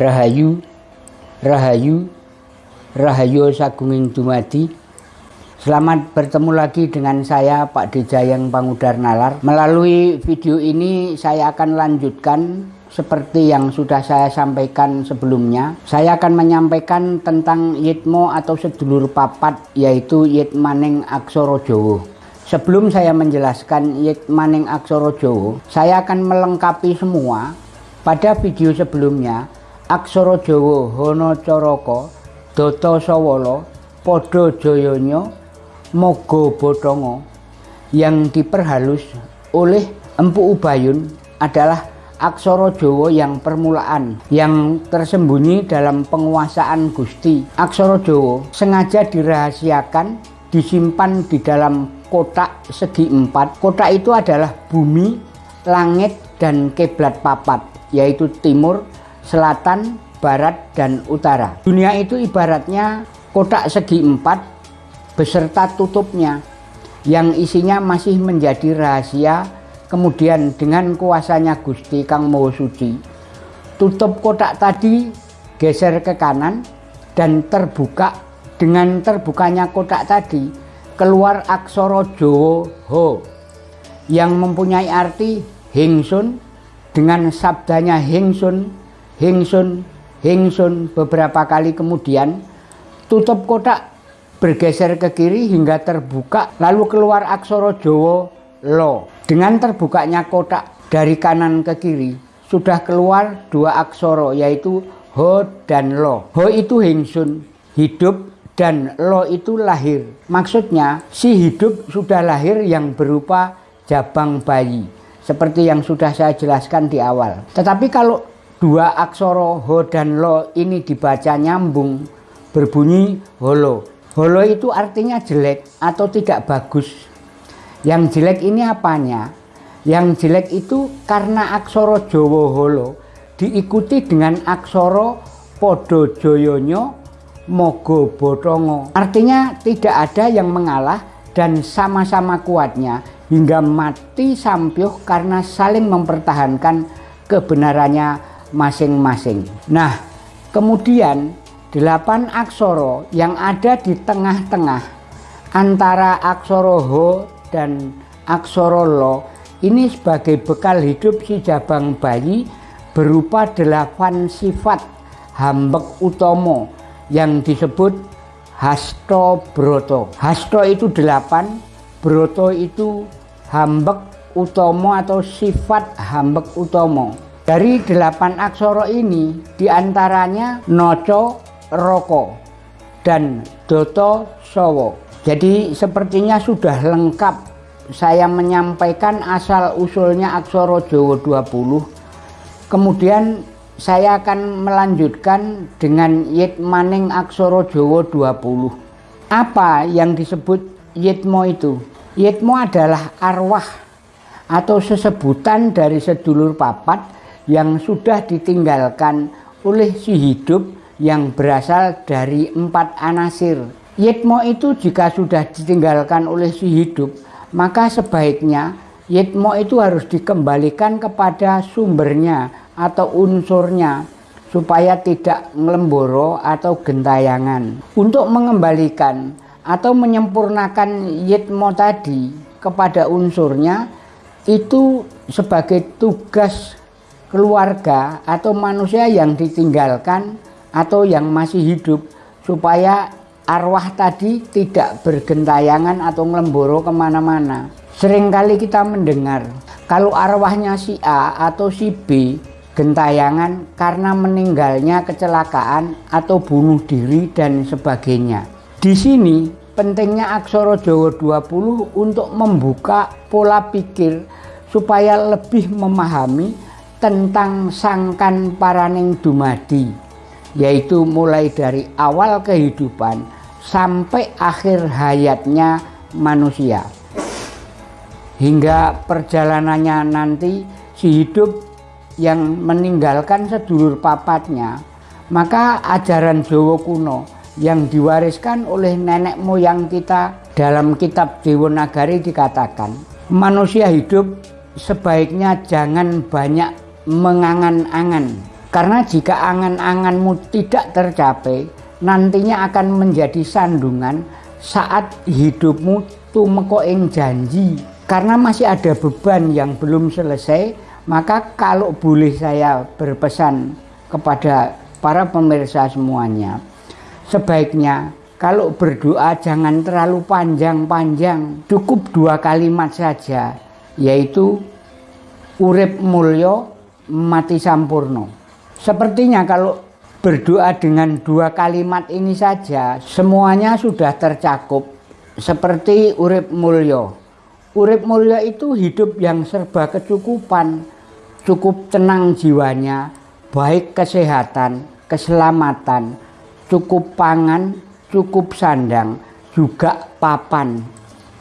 Rahayu Rahayu Rahayu Sagunging Dumadi. Selamat bertemu lagi dengan saya Pak Dijayang Pangudar Nalar. Melalui video ini saya akan lanjutkan seperti yang sudah saya sampaikan sebelumnya. Saya akan menyampaikan tentang Yitmo atau sedulur papat yaitu Yitmaning Aksoro Jowo Sebelum saya menjelaskan Yitmaning Aksoro Jowo Saya akan melengkapi semua. Pada video sebelumnya Aksoro Jowo Hono Coroko Doto Sowolo Podo Joyonyo Mogo Bodongo yang diperhalus oleh Empu Ubayun adalah aksara Jawa yang permulaan yang tersembunyi dalam penguasaan Gusti. Aksara Jawa sengaja dirahasiakan disimpan di dalam kotak segi empat. Kotak itu adalah bumi, langit, dan kiblat papat, yaitu timur, selatan, barat, dan utara. Dunia itu ibaratnya kotak segi empat beserta tutupnya yang isinya masih menjadi rahasia kemudian dengan kuasanya Gusti Kang Maha Suci tutup kotak tadi geser ke kanan dan terbuka dengan terbukanya kotak tadi keluar aksara Jawa Ho yang mempunyai arti Hingsun dengan sabdanya Hingsun Hingsun Hingsun beberapa kali kemudian tutup kotak bergeser ke kiri hingga terbuka lalu keluar aksara Jawa lo. Dengan terbukanya kotak dari kanan ke kiri sudah keluar dua aksara yaitu ho dan lo. Ho itu hingsun, hidup dan lo itu lahir. Maksudnya si hidup sudah lahir yang berupa jabang bayi. Seperti yang sudah saya jelaskan di awal. Tetapi kalau dua aksara ho dan lo ini dibaca nyambung berbunyi holo Holo itu artinya jelek atau tidak bagus. Yang jelek ini apanya? Yang jelek itu karena aksoro Jowo Holo diikuti dengan aksoro Podo Joyonyo Mogo Botongo. Artinya tidak ada yang mengalah dan sama-sama kuatnya hingga mati sampyuh karena saling mempertahankan kebenarannya masing-masing. Nah, kemudian delapan aksoro yang ada di tengah-tengah antara aksoro ho dan aksoro lo ini sebagai bekal hidup si jabang bayi berupa delapan sifat hambek utomo yang disebut hasto broto hasto itu delapan broto itu hambek utomo atau sifat hambek utomo dari delapan aksoro ini di antaranya noco Roko dan Doto Sowo. Jadi sepertinya sudah lengkap saya menyampaikan asal usulnya Aksoro Jowo 20. Kemudian saya akan melanjutkan dengan Yitmaning Aksoro Jowo 20. Apa yang disebut Yitmo itu? Yitmo adalah arwah atau sesebutan dari sedulur papat yang sudah ditinggalkan oleh si hidup yang berasal dari empat anasir. Yitmo itu jika sudah ditinggalkan oleh si hidup, maka sebaiknya yitmo itu harus dikembalikan kepada sumbernya atau unsurnya supaya tidak ngelemboro atau gentayangan. Untuk mengembalikan atau menyempurnakan yitmo tadi kepada unsurnya itu sebagai tugas keluarga atau manusia yang ditinggalkan atau yang masih hidup supaya arwah tadi tidak bergentayangan atau ngelemboro ke mana-mana. Seringkali kita mendengar kalau arwahnya si A atau si B gentayangan karena meninggalnya kecelakaan atau bunuh diri dan sebagainya. Di sini pentingnya aksara Jawa 20 untuk membuka pola pikir supaya lebih memahami tentang sangkan paraning dumadi yaitu mulai dari awal kehidupan sampai akhir hayatnya manusia. Hingga perjalanannya nanti si hidup yang meninggalkan sedulur papatnya maka ajaran Jawa kuno yang diwariskan oleh nenek moyang kita dalam kitab Dewanagari dikatakan manusia hidup sebaiknya jangan banyak mengangan-angan Karena jika angan-anganmu tidak tercapai, nantinya akan menjadi sandungan saat hidupmu tumeko ing janji. Karena masih ada beban yang belum selesai, maka kalau boleh saya berpesan kepada para pemirsa semuanya, sebaiknya kalau berdoa jangan terlalu panjang-panjang, cukup dua kalimat saja, yaitu urip mulyo mati sampurno. Sepertinya kalau berdoa dengan dua kalimat ini saja, semuanya sudah tercakup seperti urip mulyo. Urip mulyo itu hidup yang serba kecukupan, cukup tenang jiwanya, baik kesehatan, keselamatan, cukup pangan, cukup sandang, juga papan.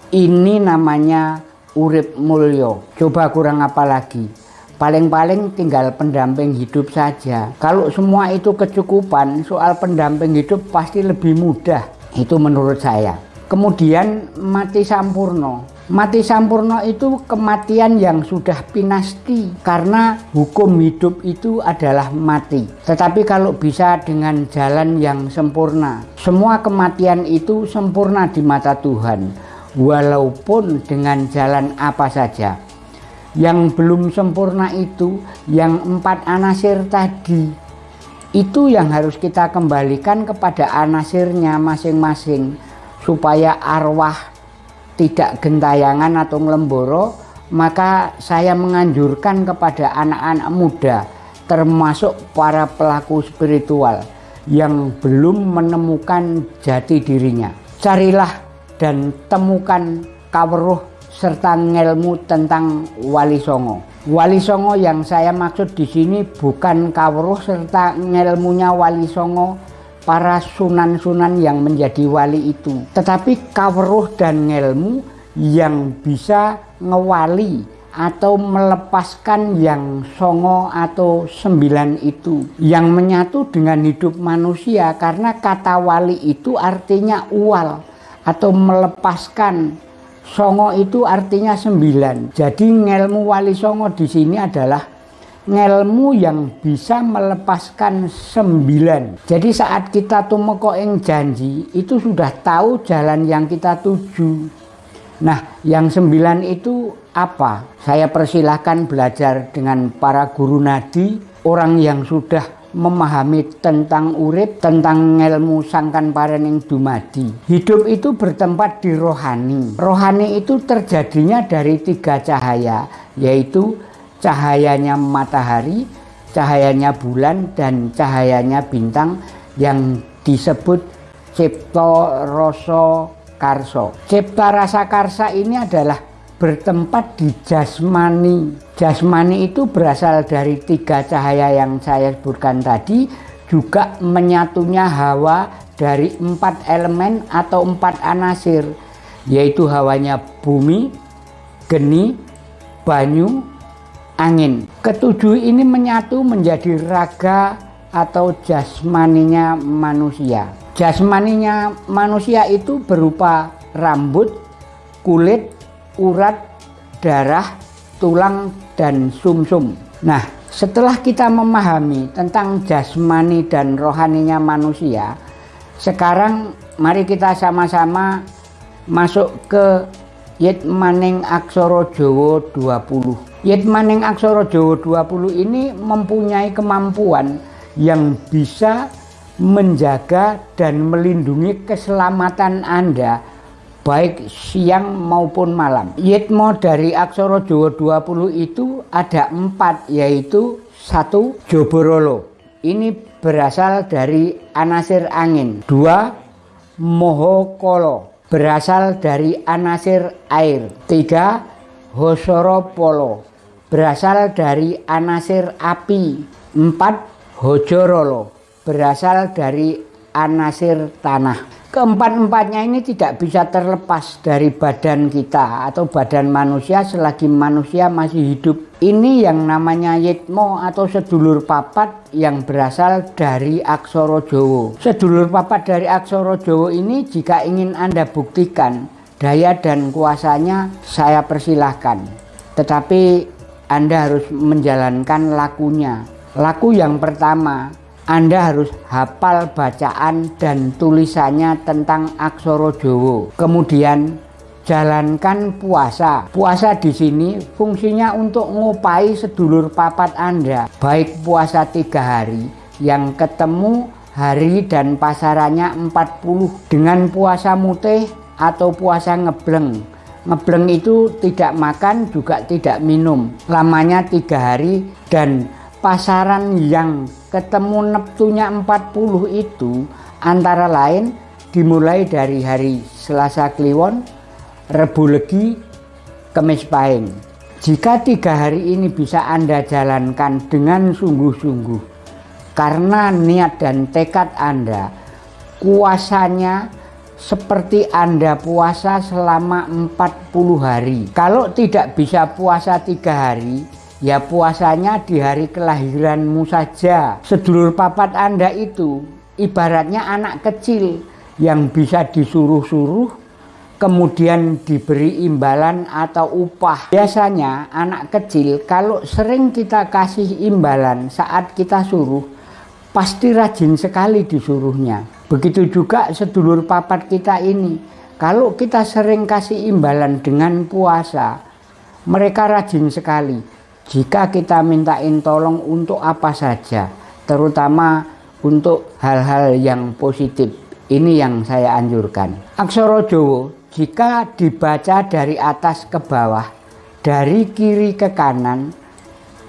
Ini namanya urip mulyo. Coba kurang apa lagi? Paling-paling tinggal pendamping hidup saja. Kalau semua itu kecukupan, soal pendamping hidup pasti lebih mudah. Itu menurut saya. Kemudian mati sampurno. Mati sampurno itu kematian yang sudah pinasti karena hukum hidup itu adalah mati. Tetapi kalau bisa dengan jalan yang sempurna, semua kematian itu sempurna di mata Tuhan, walaupun dengan jalan apa saja. Yang belum sempurna itu yang empat anasir tadi. Itu yang harus kita kembalikan kepada anasirnya masing-masing supaya arwah tidak gentayangan atau ngelemboro, maka saya menganjurkan kepada anak-anak muda, termasuk para pelaku spiritual yang belum menemukan jati dirinya. Carilah dan temukan kaweruh serta ngelmu tentang Wali Songo. Wali Songo yang saya maksud di sini bukan kaweruh serta ngelmunya Wali Songo para sunan-sunan yang menjadi wali itu. Tetapi kaweruh dan ngelmu yang bisa ngewali atau melepaskan yang songo atau sembilan itu yang menyatu dengan hidup manusia karena kata wali itu artinya ual atau melepaskan songo itu artinya sembilan jadi ngelmu wali songo di sini adalah ngelmu yang bisa melepaskan sembilan. Jadi saat kita tumeko ing janji itu sudah tahu jalan yang kita tuju. Nah, yang sembilan itu apa? Saya persilahkan belajar dengan para guru nadi, orang yang sudah memahami tentang urip, tentang ngelmu sangkan parening dumadi. Hidup itu bertempat di rohani. Rohani itu terjadinya dari tiga cahaya, yaitu cahayanya matahari, cahayanya bulan, dan cahayanya bintang yang disebut Cipto Roso Karso. Cipta Rasa Karsa ini adalah bertempat di jasmani. Jasmani itu berasal dari tiga cahaya yang saya sebutkan tadi, juga menyatunya hawa dari empat elemen atau empat anasir, yaitu hawanya bumi, geni, banyu, angin. Ketujuh ini menyatu menjadi raga atau jasmaninya manusia. Jasmaninya manusia itu berupa rambut, kulit, urat, darah, tulang, dan sumsum. -sum. Nah, setelah kita memahami tentang jasmani dan rohaninya manusia, sekarang mari kita sama-sama masuk ke Yit Maning Aksara Jawa 20. Yitmaning Aksara Jawa 20 ini mempunyai kemampuan yang bisa menjaga dan melindungi keselamatan Anda baik siang maupun malam. Yitmo dari Aksara Jawa 20 itu ada empat yaitu satu Joborolo. Ini berasal dari anasir angin. Dua Mohokolo berasal dari anasir air. Tiga Hosoro Polo berasal dari anasir api. Empat, hojorolo berasal dari anasir tanah. Keempat-empatnya ini tidak bisa terlepas dari badan kita atau badan manusia selagi manusia masih hidup. Ini yang namanya yitmo atau sedulur papat yang berasal dari aksoro Jowo. Sedulur papat dari aksoro Jowo ini jika ingin Anda buktikan daya dan kuasanya saya persilahkan. Tetapi anda harus menjalankan lakunya. Laku yang pertama, Anda harus hafal bacaan dan tulisannya tentang aksara Jawa. Kemudian jalankan puasa. Puasa di sini fungsinya untuk ngupai sedulur papat Anda, baik puasa tiga hari yang ketemu hari dan pasarannya 40 dengan puasa mutih atau puasa ngebleng. Ngebleng itu tidak makan juga tidak minum, lamanya tiga hari dan pasaran yang ketemu neptunya 40 itu antara lain dimulai dari hari Selasa Kliwon, Rebu Legi, Kemis Pahing. Jika tiga hari ini bisa Anda jalankan dengan sungguh-sungguh, karena niat dan tekad Anda, kuasanya seperti Anda puasa selama 40 hari. Kalau tidak bisa puasa tiga hari, Ya puasanya di hari kelahiranmu saja. Sedulur papat Anda itu ibaratnya anak kecil yang bisa disuruh-suruh kemudian diberi imbalan atau upah. Biasanya anak kecil kalau sering kita kasih imbalan saat kita suruh pasti rajin sekali disuruhnya. Begitu juga sedulur papat kita ini. Kalau kita sering kasih imbalan dengan puasa, mereka rajin sekali jika kita mintain tolong untuk apa saja, terutama untuk hal-hal yang positif. Ini yang saya anjurkan. Aksara Jawa jika dibaca dari atas ke bawah, dari kiri ke kanan,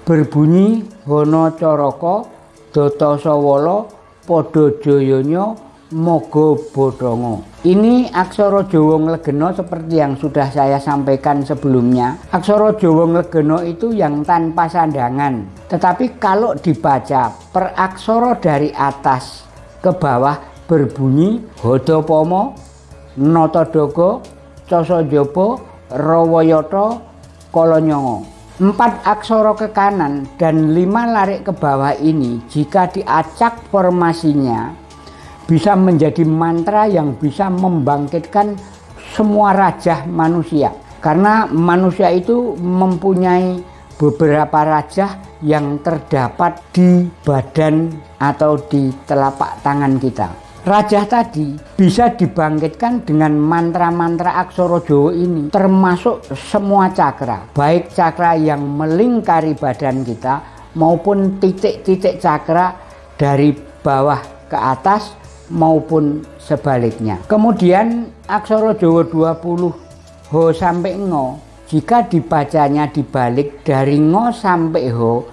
berbunyi Hono Coroko, Doto Sawolo, Podo Joyonyo, Mogo Bodongo. Ini aksara Jawa Nglegena seperti yang sudah saya sampaikan sebelumnya. Aksara Jawa Nglegena itu yang tanpa sandangan. Tetapi kalau dibaca per aksara dari atas ke bawah berbunyi Hodopomo, Notodogo, Cosojobo, Rawayoto, Kolonyongo. Empat aksara ke kanan dan lima larik ke bawah ini jika diacak formasinya bisa menjadi mantra yang bisa membangkitkan semua raja manusia. Karena manusia itu mempunyai beberapa raja yang terdapat di badan atau di telapak tangan kita. Raja tadi bisa dibangkitkan dengan mantra-mantra aksara Jawa ini termasuk semua cakra baik cakra yang melingkari badan kita maupun titik-titik cakra dari bawah ke atas maupun sebaliknya. Kemudian aksara Jawa 20 Ho sampai Ngo jika dibacanya dibalik dari Ngo sampai Ho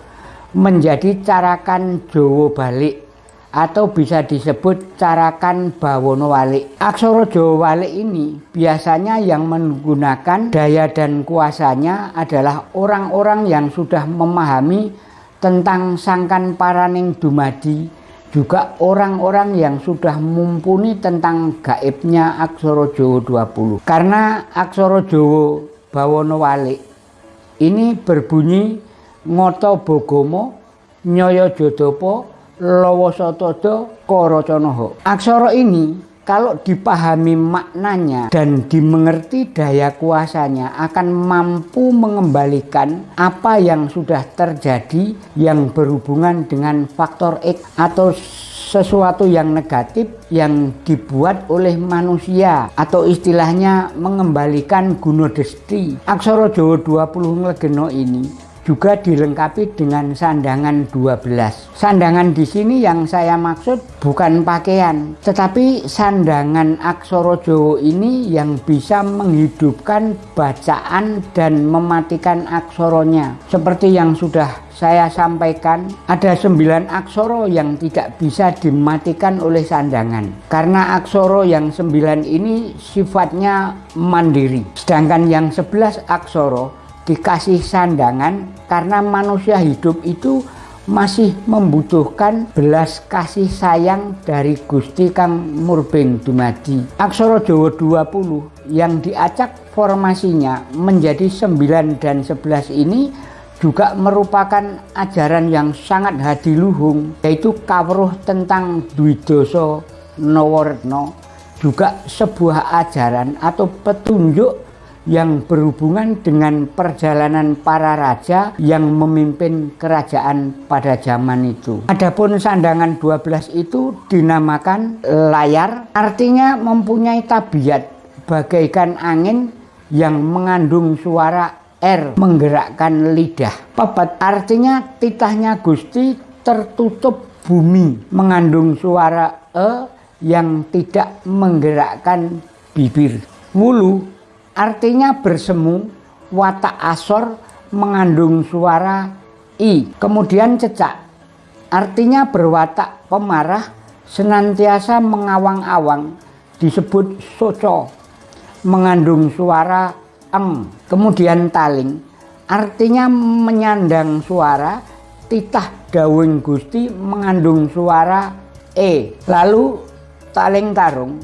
menjadi carakan Jawa balik atau bisa disebut carakan bawono walik. Aksara Jawa walik ini biasanya yang menggunakan daya dan kuasanya adalah orang-orang yang sudah memahami tentang sangkan paraning dumadi juga orang-orang yang sudah mumpuni tentang gaibnya Aksara Jawa 20 karena Aksara Jawa Bawono Walik ini berbunyi ngoto bogomo nyoyo jodopo lowo sotodo koro conoho aksara ini kalau dipahami maknanya dan dimengerti daya kuasanya akan mampu mengembalikan apa yang sudah terjadi yang berhubungan dengan faktor X atau sesuatu yang negatif yang dibuat oleh manusia atau istilahnya mengembalikan Guno Desti. Aksara Jawa 20 Nglegeno ini juga dilengkapi dengan sandangan 12. Sandangan di sini yang saya maksud bukan pakaian, tetapi sandangan aksara Jawa ini yang bisa menghidupkan bacaan dan mematikan aksoronya. Seperti yang sudah saya sampaikan, ada sembilan aksoro yang tidak bisa dimatikan oleh sandangan. Karena aksoro yang sembilan ini sifatnya mandiri. Sedangkan yang sebelas aksoro dikasih sandangan karena manusia hidup itu masih membutuhkan belas kasih sayang dari Gusti Kang Murbeng Dumadi. Aksara Jawa 20 yang diacak formasinya menjadi 9 dan 11 ini juga merupakan ajaran yang sangat hadiluhung yaitu kawruh tentang Dwidoso Nawaretna juga sebuah ajaran atau petunjuk yang berhubungan dengan perjalanan para raja yang memimpin kerajaan pada zaman itu. Adapun sandangan 12 itu dinamakan layar, artinya mempunyai tabiat bagaikan angin yang mengandung suara R menggerakkan lidah. Papat artinya titahnya Gusti tertutup bumi mengandung suara E yang tidak menggerakkan bibir. Wulu artinya bersemu, watak asor mengandung suara i. Kemudian cecak, artinya berwatak pemarah, senantiasa mengawang-awang, disebut soco, mengandung suara eng. Kemudian taling, artinya menyandang suara, titah dawing gusti mengandung suara e. Lalu taling tarung,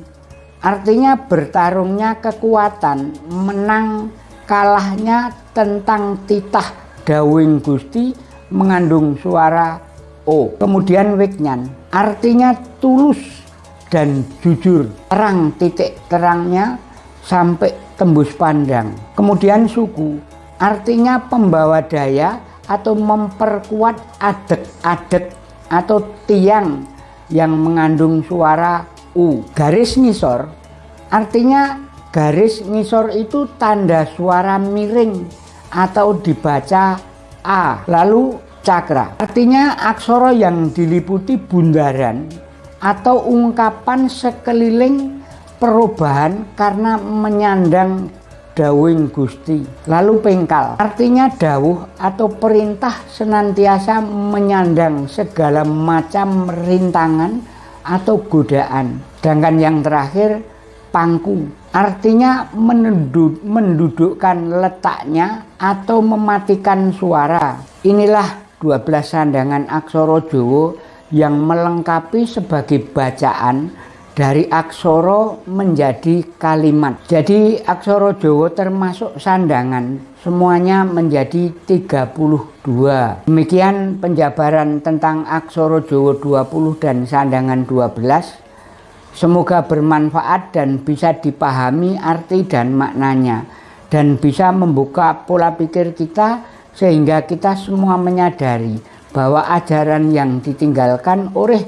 Artinya bertarungnya kekuatan, menang kalahnya tentang titah dawing gusti mengandung suara O. Kemudian wiknyan, artinya tulus dan jujur, terang titik terangnya sampai tembus pandang. Kemudian suku, artinya pembawa daya atau memperkuat adek-adek atau tiang yang mengandung suara U. Garis ngisor artinya garis ngisor itu tanda suara miring atau dibaca A. Lalu cakra artinya aksara yang diliputi bundaran atau ungkapan sekeliling perubahan karena menyandang dawing gusti lalu pengkal artinya dawuh atau perintah senantiasa menyandang segala macam rintangan atau godaan. Sedangkan yang terakhir pangku, artinya menduduk, mendudukkan letaknya atau mematikan suara. Inilah 12 sandangan aksara Jawa yang melengkapi sebagai bacaan dari aksara menjadi kalimat. Jadi aksara Jawa termasuk sandangan, semuanya menjadi 32. Demikian penjabaran tentang aksara Jawa 20 dan sandangan 12. Semoga bermanfaat dan bisa dipahami arti dan maknanya dan bisa membuka pola pikir kita sehingga kita semua menyadari bahwa ajaran yang ditinggalkan oleh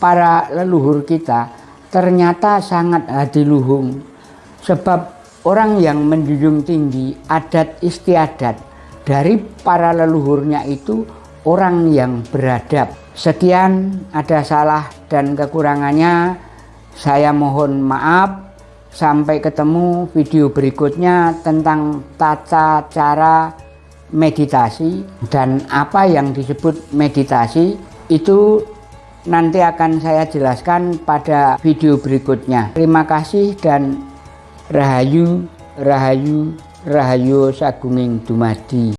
para leluhur kita ternyata sangat hadiluhung sebab orang yang menjunjung tinggi adat istiadat dari para leluhurnya itu orang yang beradab. Sekian ada salah dan kekurangannya. Saya mohon maaf. Sampai ketemu video berikutnya tentang tata cara meditasi dan apa yang disebut meditasi. Itu nanti akan saya jelaskan pada video berikutnya. Terima kasih dan rahayu, rahayu, rahayu sagunging dumadi.